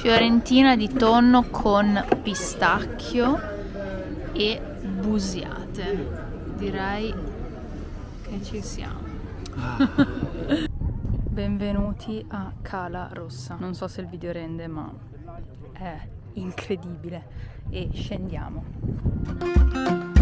Fiorentina di tonno con pistacchio e busiate. Direi che ci siamo. Benvenuti a Cala Rossa. Non so se il video rende, ma è incredibile. E scendiamo.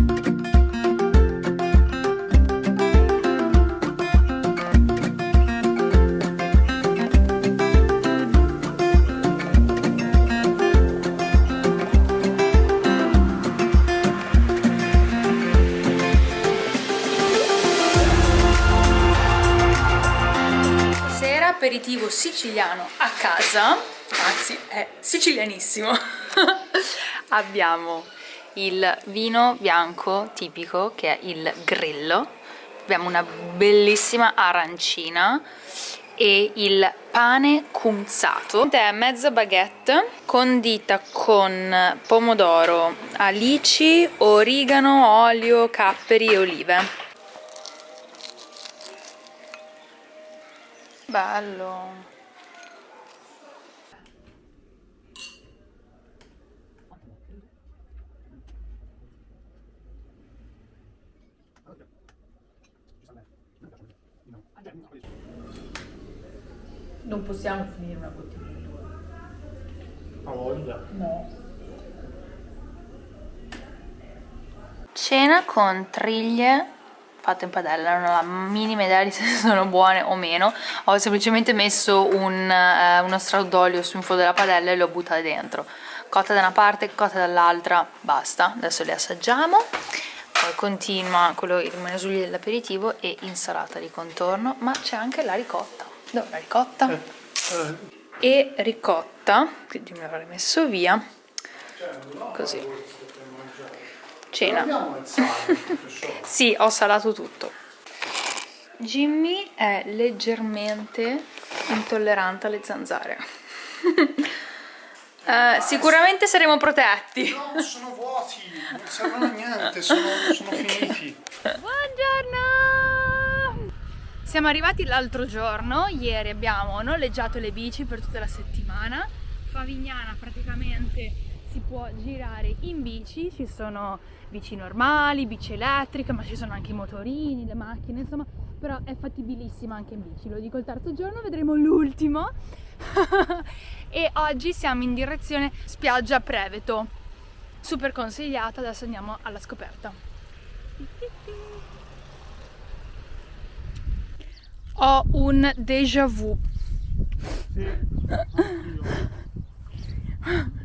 Aperitivo siciliano a casa, anzi è sicilianissimo. Abbiamo il vino bianco tipico che è il grillo, abbiamo una bellissima arancina e il pane cunzato è mezza baguette condita con pomodoro, alici, origano, olio, capperi e olive bello non possiamo finire una bottiglia di A voglia? No. Cena con triglie fatte in padella, non ho la minima idea di se sono buone o meno, ho semplicemente messo un, eh, uno strato d'olio sul fondo della padella e le ho buttate dentro, cotta da una parte, cotta dall'altra, basta, adesso le assaggiamo, poi continua quello che rimane sugli dell'aperitivo e insalata di contorno, ma c'è anche la ricotta, dove la ricotta? Eh, eh. E ricotta, quindi me l'avrei messo via, così cena. sì, ho salato tutto. Jimmy è leggermente intollerante alle zanzare. uh, sicuramente saremo protetti. No, sono vuoti, non servono a niente, sono, sono finiti. Buongiorno! Siamo arrivati l'altro giorno, ieri abbiamo noleggiato le bici per tutta la settimana. Favignana praticamente si può girare in bici, ci sono bici normali, bici elettriche, ma ci sono anche i motorini, le macchine, insomma, però è fattibilissima anche in bici, lo dico il terzo giorno, vedremo l'ultimo. e oggi siamo in direzione spiaggia Preveto, super consigliata, adesso andiamo alla scoperta. Ho un déjà vu.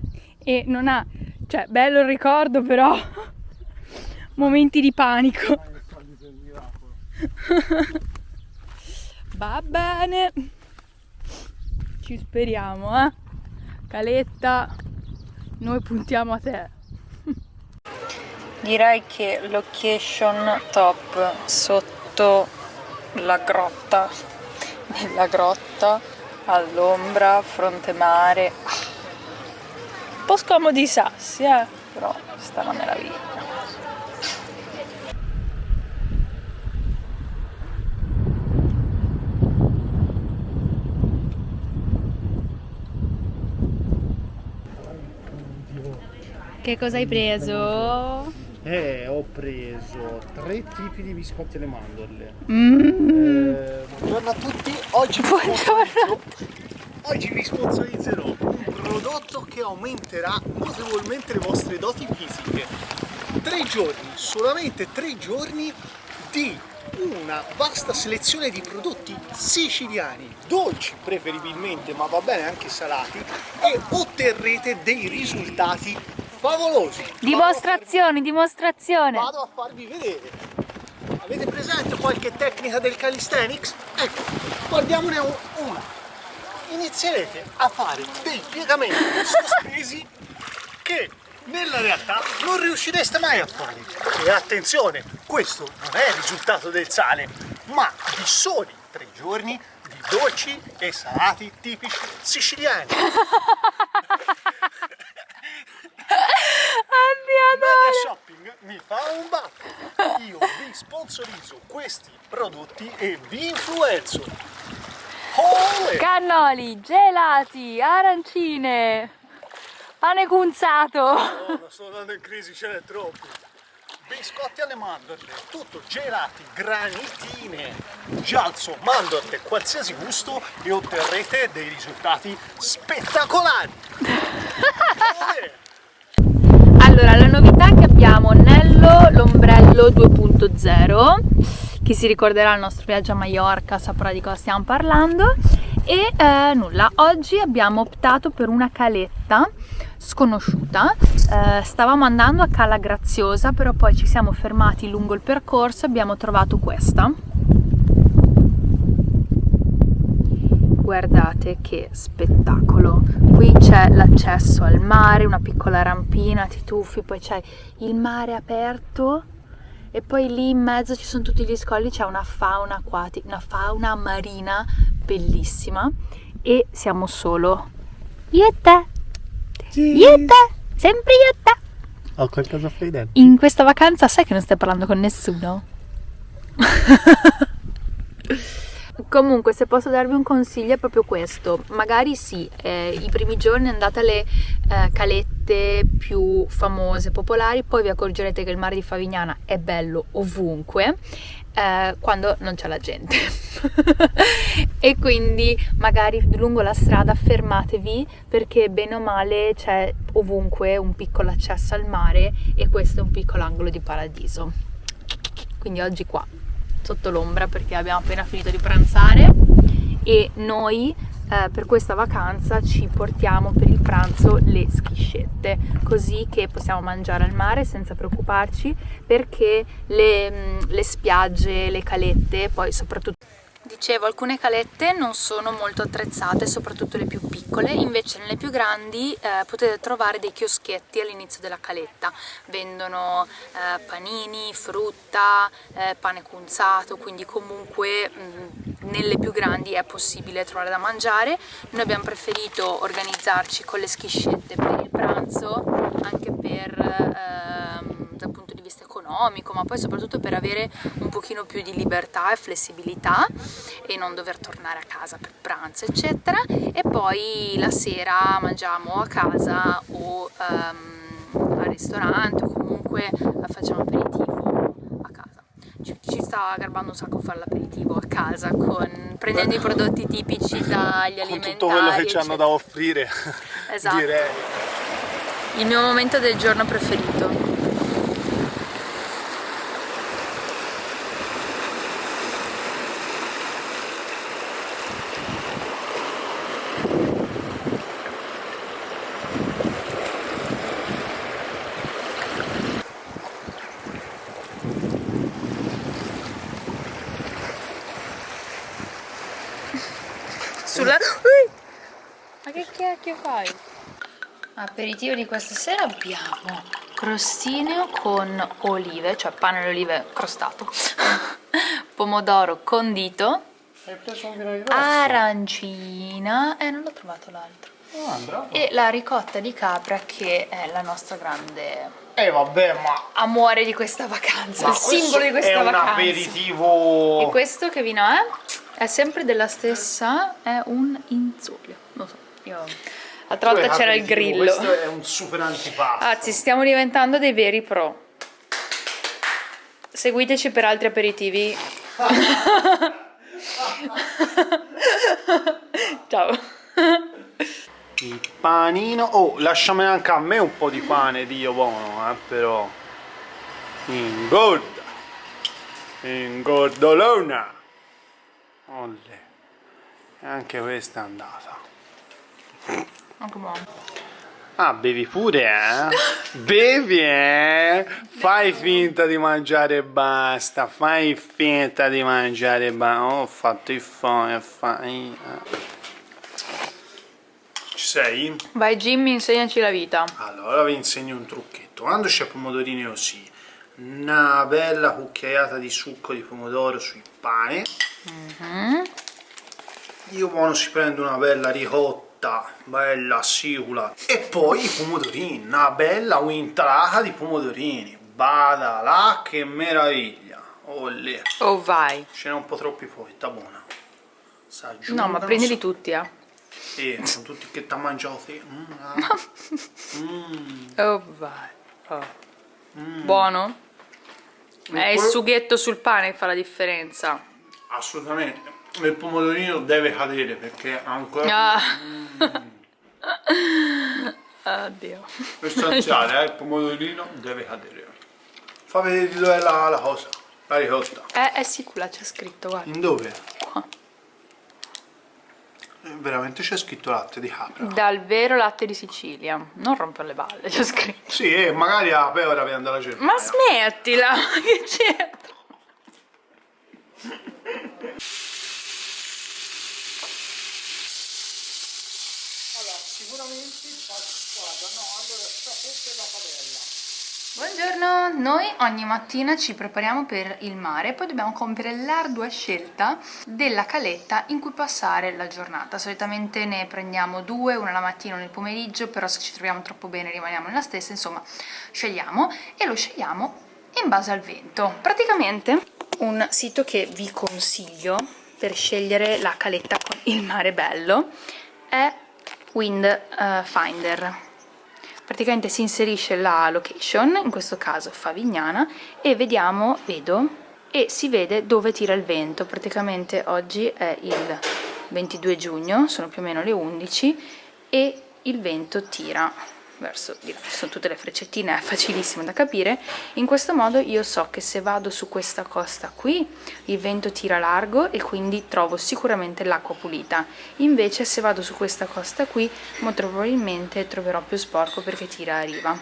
e non ha, cioè bello il ricordo però momenti di panico. Va bene. Ci speriamo, eh. Caletta, noi puntiamo a te. Direi che location top sotto la grotta, nella grotta, all'ombra, fronte mare. Un po' scomodi i sassi, eh, però sta una meraviglia. Che cosa hai preso? Eh, ho preso tre tipi di biscotti alle mandorle. Mm. Eh, buongiorno a tutti, oggi vi, oggi vi sponsorizzerò prodotto che aumenterà notevolmente le vostre doti fisiche. Tre giorni, solamente tre giorni di una vasta selezione di prodotti siciliani, dolci preferibilmente, ma va bene anche salati, e otterrete dei risultati favolosi. Dimostrazioni, dimostrazione. Vado a farvi vedere. Avete presente qualche tecnica del calisthenics? Ecco, guardiamone una. Inizierete a fare dei piegamenti sospesi che nella realtà non riuscireste mai a fare. E attenzione, questo non è il risultato del sale, ma di soli tre giorni di dolci e salati tipici siciliani. Media Shopping mi fa un baffo. Io vi sponsorizzo questi prodotti e vi influenzo. Cannoli, gelati, arancine, pane cunzato. No, sto andando in crisi, ce n'è troppo. Biscotti alle mandorle, tutto gelati, granitine, gialzo, mandorle, qualsiasi gusto e otterrete dei risultati spettacolari. allora, la novità che abbiamo Nello l'ombrello 2.0 chi si ricorderà il nostro viaggio a Mallorca saprà di cosa stiamo parlando. E eh, nulla, oggi abbiamo optato per una caletta sconosciuta. Eh, stavamo andando a Cala Graziosa però poi ci siamo fermati lungo il percorso e abbiamo trovato questa. Guardate che spettacolo. Qui c'è l'accesso al mare una piccola rampina ti tuffi poi c'è il mare aperto e poi lì in mezzo ci sono tutti gli scogli, c'è una fauna acquatica, una fauna marina bellissima e siamo solo io e te, io e te, sempre io e te. Ho qualcosa fuori dentro. In questa vacanza sai che non stai parlando con nessuno? Comunque se posso darvi un consiglio è proprio questo, magari sì, eh, i primi giorni andate alle eh, calette più famose, popolari, poi vi accorgerete che il mare di Favignana è bello ovunque, eh, quando non c'è la gente. E quindi magari lungo la strada fermatevi perché bene o male c'è ovunque un piccolo accesso al mare e questo è un piccolo angolo di paradiso. Quindi oggi qua sotto l'ombra perché abbiamo appena finito di pranzare e noi eh, per questa vacanza ci portiamo per il pranzo le schiscette così che possiamo mangiare al mare senza preoccuparci perché le, mm, le spiagge, le calette poi soprattutto Dicevo, alcune calette non sono molto attrezzate, soprattutto le più piccole, invece nelle più grandi eh, potete trovare dei chioschetti all'inizio della caletta. Vendono eh, panini, frutta, eh, pane cunzato, quindi comunque mh, mm, nelle più grandi è possibile trovare da mangiare. Noi abbiamo preferito organizzarci con le schiscette per il pranzo, anche per vista economico, ma poi soprattutto per avere un pochino più di libertà e flessibilità e non dover tornare a casa per pranzo, eccetera. E poi la sera mangiamo a casa o um, al ristorante o comunque facciamo aperitivo a casa. Ci, ci sta garbando un sacco fare l'aperitivo a casa con, prendendo Beh, i prodotti tipici dagli alimentari. Con tutto quello che ci hanno da offrire, esatto. direi. Il mio momento del giorno preferito. Sulla... Ma che cacchio fai? Aperitivo di questa sera abbiamo crostino con olive, cioè pane alle olive crostato, pomodoro condito, arancina, e eh, non l'ho trovato l'altro, ah, e la ricotta di capra che è la nostra grande eh vabbè ma amore di questa vacanza, ma il simbolo di questa vacanza. è un aperitivo... E questo che vino è? È sempre della stessa, è un inzolio. Non so, io... L'altra volta c'era il grillo. Questo è un super antipasto. Anzi, stiamo diventando dei veri pro. Seguiteci per altri aperitivi. Ciao. Il panino. Oh, lasciami anche a me un po' di pane, Dio buono, eh, però. Ingorda. Ingordolona. Olle. E anche questa è andata. Anche buono. Ah, bevi pure, eh? bevi, eh? Fai finta di mangiare e basta. Fai finta di mangiare e basta. Oh, ho fatto il fone, fai... Eh. Ci sei? Vai Jimmy, insegnaci la vita. Allora vi insegno un trucchetto. Quando c'è pomodorini così, una bella cucchiaiata di succo di pomodoro sul pane mm -hmm. io buono si prende una bella ricotta bella sicula e poi i pomodorini una bella intrata di pomodorini bada là che meraviglia Olè. oh vai ce n'è un po' troppi poi sta buona. No, ma prendili tutti, eh. E sono tutti che ti mangiati. Mm, ah. Mm. Oh, vai. Oh. Buono? È il sughetto sul pane che fa la differenza. Assolutamente. Il pomodorino deve cadere perché ancora... Ah. Oddio. È essenziale, eh, il pomodorino deve cadere. Fa vedere dove è la, la cosa, la ricotta. Eh, eh sì, qua c'è scritto, guarda. In dove? Qua. Eh, Veramente c'è scritto latte di capra. Dal vero latte di Sicilia. Non rompere le balle, c'è scritto. Sì, e magari la pecora viene dalla Germania. Ma smettila, che c'è? Allora, sicuramente guarda, no, allora forse la padella. Buongiorno, noi ogni mattina ci prepariamo per il mare, poi dobbiamo compiere l'ardua scelta della caletta in cui passare la giornata. Solitamente ne prendiamo due, una la mattina e nel pomeriggio, però se ci troviamo troppo bene rimaniamo nella stessa, insomma scegliamo e lo scegliamo in base al vento. Praticamente un sito che vi consiglio per scegliere la caletta con il mare bello è Wind eh, Finder praticamente si inserisce la location, in questo caso Favignana, e vediamo, vedo, e si vede dove tira il vento. Praticamente oggi è il 22 giugno, sono più o meno le 11, e il vento tira verso di là, sono tutte le freccettine, è facilissimo da capire. In questo modo io so che se vado su questa costa qui, il vento tira largo e quindi trovo sicuramente l'acqua pulita. Invece se vado su questa costa qui, molto probabilmente troverò più sporco perché tira a riva.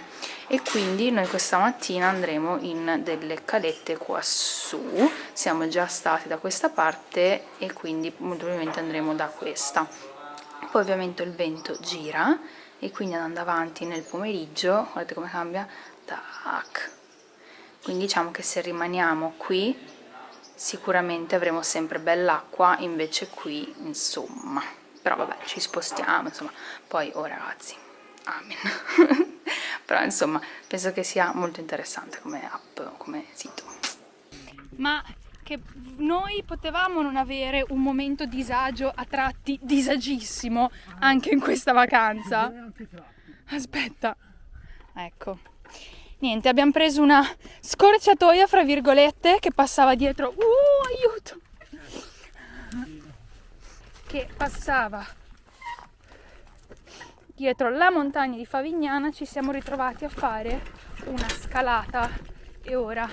E quindi noi questa mattina andremo in delle calette qua su, siamo già stati da questa parte e quindi molto probabilmente andremo da questa. Poi ovviamente il vento gira e quindi andando avanti nel pomeriggio guardate come cambia? Tac. Quindi diciamo che se rimaniamo qui sicuramente avremo sempre bell'acqua invece qui insomma. Però vabbè ci spostiamo insomma. Poi oh ragazzi amen. Però insomma penso che sia molto interessante come app come sito. Ma che noi potevamo non avere un momento disagio a tratti disagissimo anche in questa vacanza. Aspetta, ecco. Niente, abbiamo preso una scorciatoia, fra virgolette, che passava dietro. Uh, aiuto! Che passava dietro la montagna di Favignana. Ci siamo ritrovati a fare una scalata e ora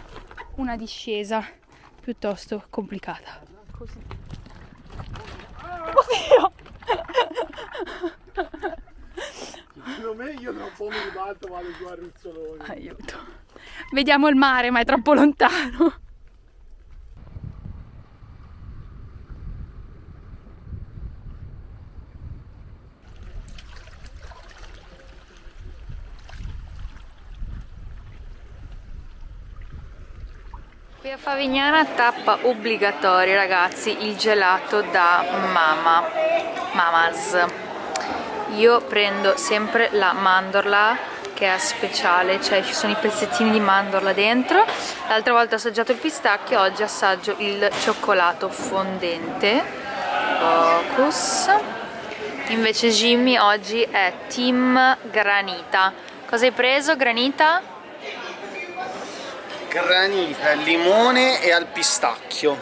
una discesa piuttosto complicata. Così. Oddio! Secondo me io tra un po' mi ribalto vado giù a Ruzzoloni. Aiuto. Vediamo il mare, ma è troppo lontano. A Favignana tappa obbligatoria ragazzi il gelato da Mama, Mamas. Io prendo sempre la mandorla che è speciale, cioè ci sono i pezzettini di mandorla dentro. L'altra volta ho assaggiato il pistacchio, oggi assaggio il cioccolato fondente. Focus. Invece Jimmy oggi è team granita. Cosa hai preso? Granita? Granita, al limone e al pistacchio.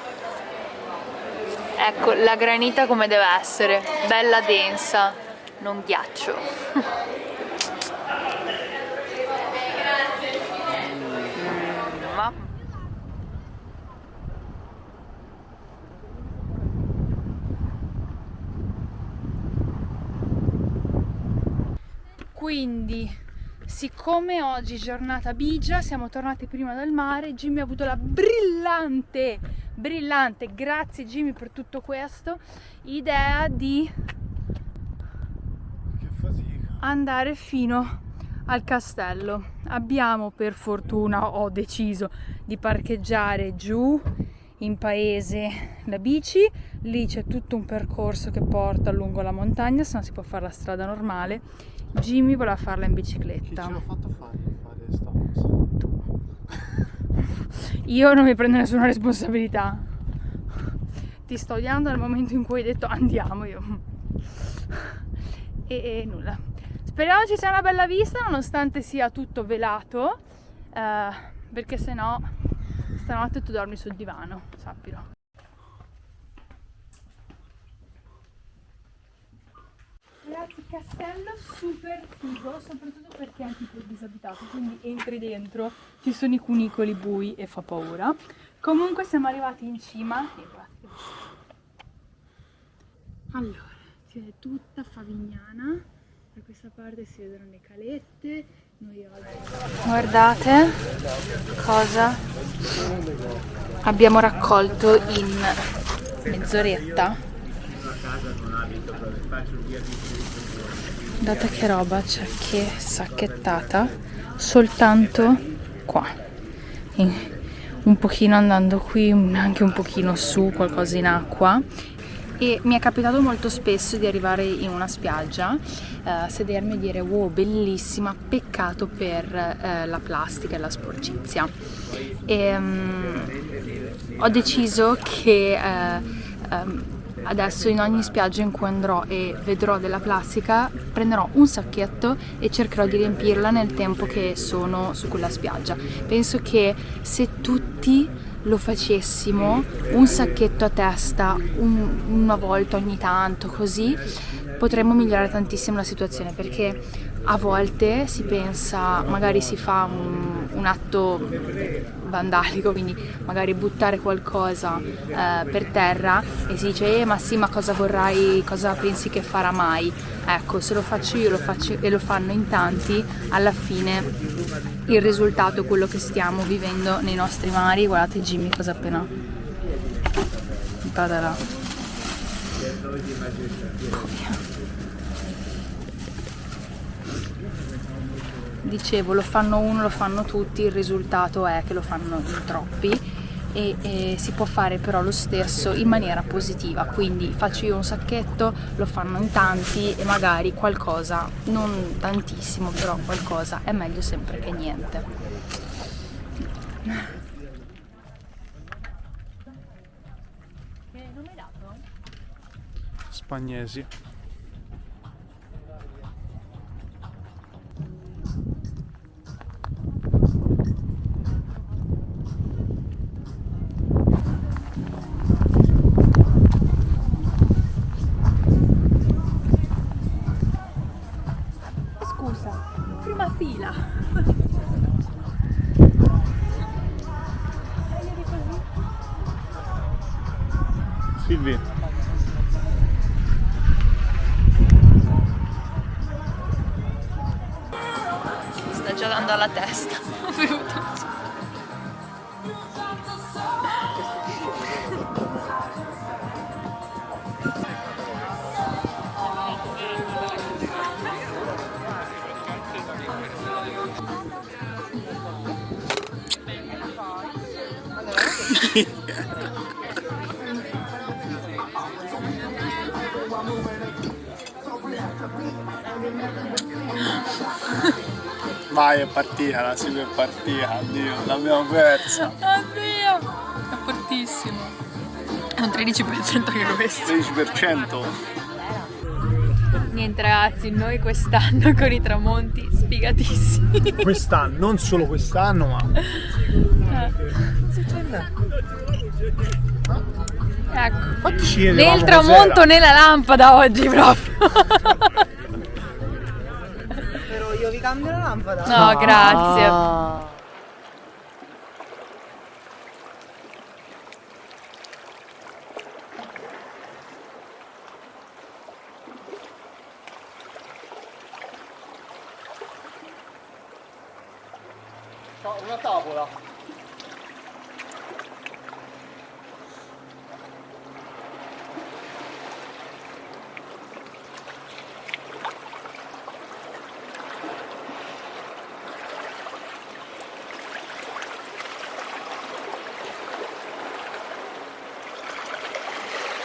Ecco, la granita come deve essere, bella densa, non ghiaccio. Mm, ma- Quindi, siccome oggi è giornata bigia, siamo tornati prima dal mare, Jimmy ha avuto la brillante, brillante, grazie Jimmy per tutto questo, idea di andare fino al castello. Abbiamo per fortuna, ho deciso di parcheggiare giù in paese la bici, lì c'è tutto un percorso che porta lungo la montagna, se no si può fare la strada normale. Jimmy voleva farla in Chi bicicletta. ce l'ha fatto fare fare cosa? Io non mi prendo nessuna responsabilità. Ti ti sto odiando dal momento in cui hai detto andiamo io. e, e nulla. Speriamo ci sia una bella vista nonostante sia tutto velato, eh, perché se no stanotte tu dormi sul divano, sappilo. Ragazzi, castello super figo, soprattutto perché è tipo disabitato, quindi entri dentro, ci sono i cunicoli bui e fa paura. Comunque siamo arrivati in cima. Allora, si vede tutta Favignana, da questa parte si vedono le calette. Guardate cosa abbiamo raccolto in mezz'oretta. Guardate che roba c'è che sacchettata soltanto qua. Un pochino andando qui, anche un pochino su, qualcosa in acqua e mi è capitato molto spesso di arrivare in una spiaggia, eh, sedermi e dire wow bellissima, peccato per eh, la plastica e la sporcizia. E, um, ho deciso che eh, um, adesso in ogni spiaggia in cui andrò e vedrò della plastica prenderò un sacchetto e cercherò di riempirla nel tempo che sono su quella spiaggia. Penso che se tutti lo facessimo un sacchetto a testa un, una volta ogni tanto così potremmo migliorare tantissimo la situazione perché a volte si pensa, magari si fa un, un atto vandalico, quindi magari buttare qualcosa eh, per terra e si dice eh ma sì ma cosa vorrai, cosa pensi che farà mai? Ecco, se lo faccio io lo faccio, e lo fanno in tanti, alla fine il risultato è quello che stiamo vivendo nei nostri mari. Guardate Jimmy cosa appena... Oh, dicevo lo fanno uno, lo fanno tutti, il risultato è che lo fanno in troppi e, e, si può fare però lo stesso in maniera positiva quindi faccio io un sacchetto lo fanno in tanti e magari qualcosa non tantissimo però qualcosa è meglio sempre che niente. Spagnesi Vai, è partita, la sigla è partita, addio, l'abbiamo persa. Addio! È fortissimo. È un 13% anche questo. 13%? Niente ragazzi, noi quest'anno con i tramonti sfigatissimi. Quest'anno, non solo quest'anno, ma... Ecco. Né il tramonto né la lampada oggi proprio. Io vi cambio la lampada. No, grazie. Ah. Una tavola.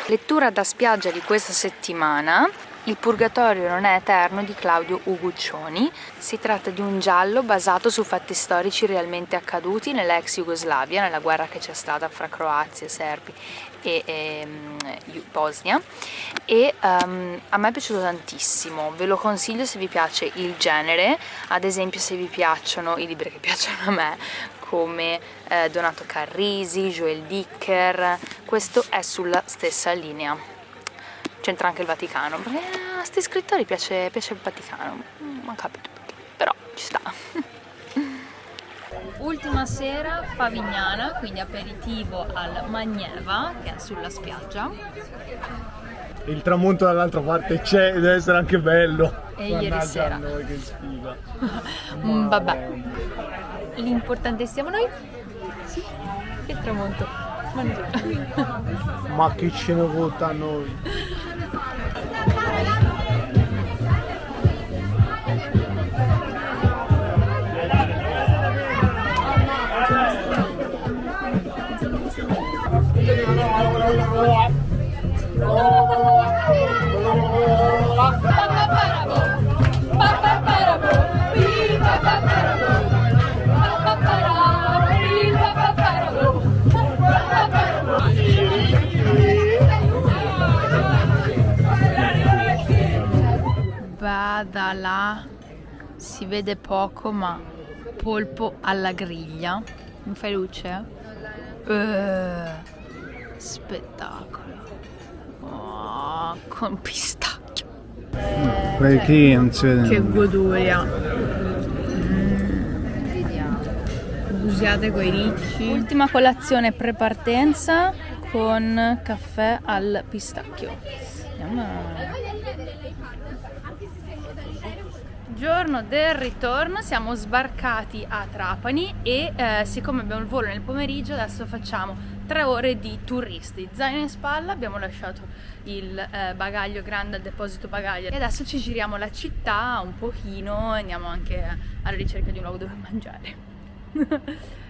Lettura da spiaggia di questa settimana. Il Purgatorio non è eterno di Claudio Uguccioni. Si tratta di un giallo basato su fatti storici realmente accaduti nell'ex Jugoslavia, nella guerra che c'è stata fra Croazia, Serbi e, e um, Bosnia. E um, a me è piaciuto tantissimo, ve lo consiglio se vi piace il genere, ad esempio se vi piacciono i libri che piacciono a me come eh, Donato Carrisi, Joel Dicker, questo è sulla stessa linea c'entra anche il Vaticano, perché a questi scrittori piace, piace il Vaticano, non capito perché, però ci sta. Ultima sera Favignana, quindi aperitivo al Magneva, che è sulla spiaggia. Il tramonto dall'altra parte c'è, deve essere anche bello. E Guardate ieri sera. noi che sfiga. mm, vabbè. L'importante siamo noi. Sì, che tramonto. Ma chi ce ne vota a noi? da là si vede poco ma polpo alla griglia. Mi fai luce? Uh, spettacolo. Oh, con pistacchio. Mm, perché non si vede che goduria mm. usiate quei ricci. Ultima colazione pre-partenza con caffè al pistacchio. Andiamo giorno del ritorno siamo sbarcati a Trapani e eh, siccome abbiamo il volo nel pomeriggio adesso facciamo tre ore di turisti. Zaino in spalla abbiamo lasciato il eh, bagaglio grande al deposito bagaglio e adesso ci giriamo la città un pochino andiamo anche alla ricerca di un luogo dove mangiare.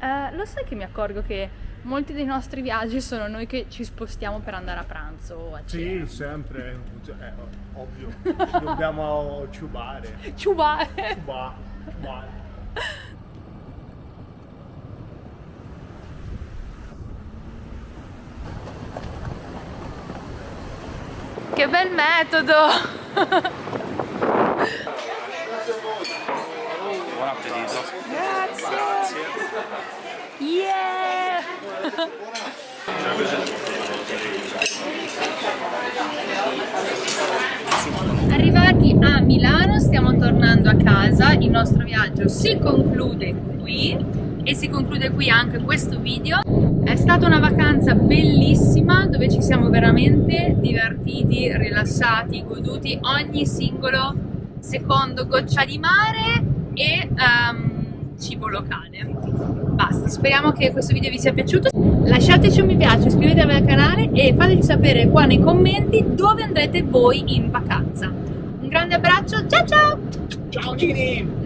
Eh, lo sai che mi accorgo che molti dei nostri viaggi sono noi che ci spostiamo per andare a pranzo o a cena. Sì, sempre, eh, ovvio, ci dobbiamo ciubare. Ciubare? Ciubare, ciubare. Che bel metodo! Buon appetito! Grazie! Grazie! Yeah! Arrivati a Milano stiamo tornando a casa, il nostro viaggio si conclude qui e si conclude qui anche questo video. È stata una vacanza bellissima dove ci siamo veramente divertiti, rilassati, goduti ogni singolo secondo goccia di mare e um, cibo locale. Basta, speriamo che questo video vi sia piaciuto. Lasciateci un mi piace, iscrivetevi al canale e fateci sapere qua nei commenti dove andrete voi in vacanza. Un grande abbraccio, ciao ciao! Ciao Gini!